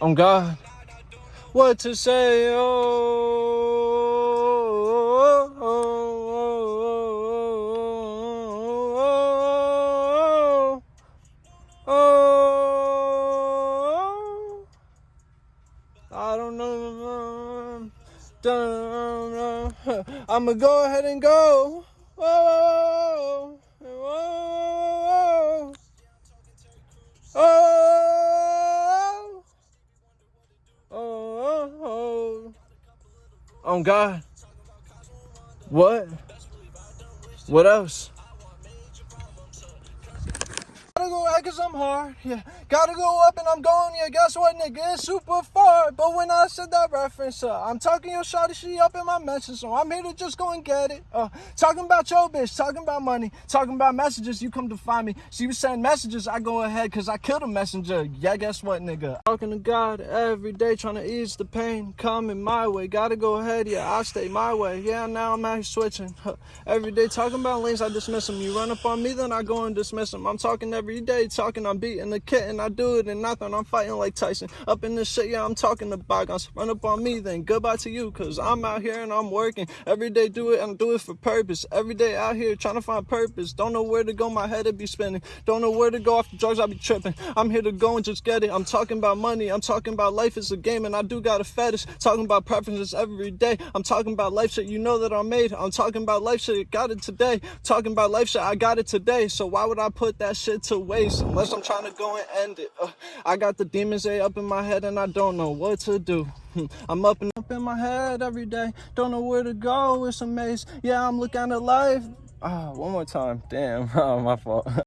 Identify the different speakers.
Speaker 1: on God. What to say? Oh, oh, oh, oh, I don't know. I'ma go ahead and go. Oh, God. What? What else? Gotta go out cause I'm hard, yeah. Gotta go up and I'm going, yeah. Guess what, nigga? It's super far. But when I said that reference, uh, I'm talking your shawty, she up in my message. So I'm here to just go and get it. Uh, talking about your bitch, talking about money, talking about messages, you come to find me. She was sending messages, I go ahead cause I killed a messenger. Yeah, guess what, nigga? Talking to God every day, trying to ease the pain. Coming my way, gotta go ahead, yeah. I stay my way. Yeah, now I'm out here switching. Huh. Every day talking about lanes, I dismiss them. You run up on me, then I go and dismiss them. I'm talking every every day talking, I'm beating the cat and I do it and nothing, I'm fighting like Tyson. Up in this shit, yeah, I'm talking to bygones. Run up on me, then goodbye to you, cause I'm out here and I'm working. Every day do it, and do it for purpose. Every day out here trying to find purpose. Don't know where to go, my head would be spinning. Don't know where to go off the drugs, I'll be tripping. I'm here to go and just get it. I'm talking about money, I'm talking about life is a game, and I do got a fetish. Talking about preferences every day. I'm talking about life shit, you know that I'm made. I'm talking about life shit, got it today. Talking about life shit, I got it today. So why would I put that shit to waste unless I'm trying to go and end it. Uh, I got the demons A up in my head and I don't know what to do. I'm up and up in my head every day. Don't know where to go. It's a maze. Yeah, I'm looking at life. Ah, one more time. Damn, oh, my fault.